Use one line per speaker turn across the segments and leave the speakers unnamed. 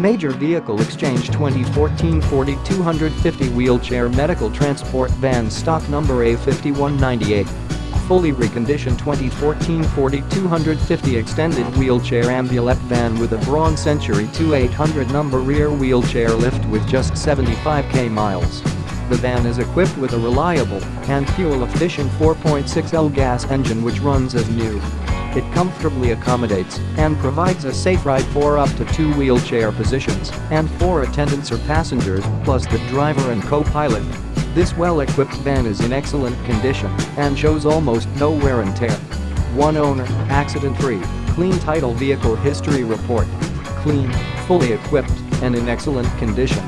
Major Vehicle Exchange 2014 4250 Wheelchair Medical Transport Van Stock Number A5198 Fully reconditioned 2014 4250 Extended Wheelchair Ambulette Van with a Braun Century 2800 number rear wheelchair lift with just 75k miles. The van is equipped with a reliable and fuel-efficient 4.6L gas engine which runs as new. It comfortably accommodates and provides a safe ride for up to two wheelchair positions and four attendants or passengers plus the driver and co-pilot. This well-equipped van is in excellent condition and shows almost no wear and tear. One owner, accident-free, clean title vehicle history report. Clean, fully equipped, and in excellent condition.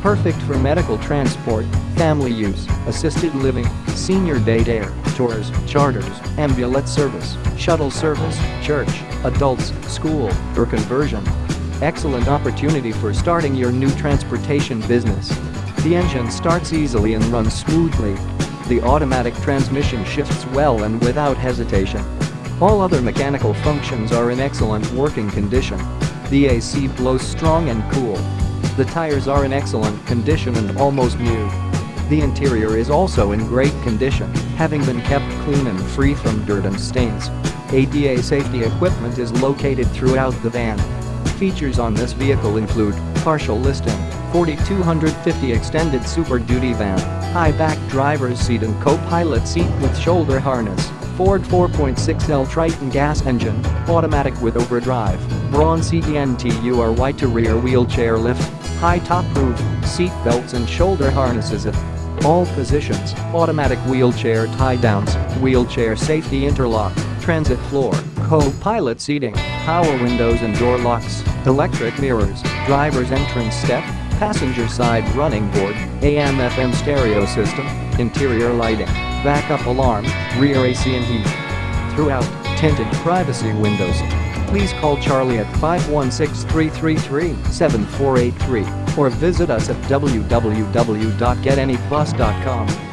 Perfect for medical transport, family use, assisted living, senior day air, tours, charters, ambulance service, shuttle service, church, adults, school, or conversion. Excellent opportunity for starting your new transportation business. The engine starts easily and runs smoothly. The automatic transmission shifts well and without hesitation. All other mechanical functions are in excellent working condition. The AC blows strong and cool. The tires are in excellent condition and almost new. The interior is also in great condition, having been kept clean and free from dirt and stains. ADA safety equipment is located throughout the van. Features on this vehicle include partial listing, 4250 extended Super Duty van, high-back driver's seat and co-pilot seat with shoulder harness, Ford 4.6L Triton gas engine, automatic with overdrive, Braun Century to rear wheelchair lift, high top roof, seat belts and shoulder harnesses all positions, automatic wheelchair tie-downs, wheelchair safety interlock, transit floor, co-pilot seating, power windows and door locks, electric mirrors, driver's entrance step, passenger side running board, AM-FM stereo system, interior lighting, backup alarm, rear AC and heat. Throughout, tinted privacy windows. Please call Charlie at 516-333-7483 or visit us at www.getanybus.com.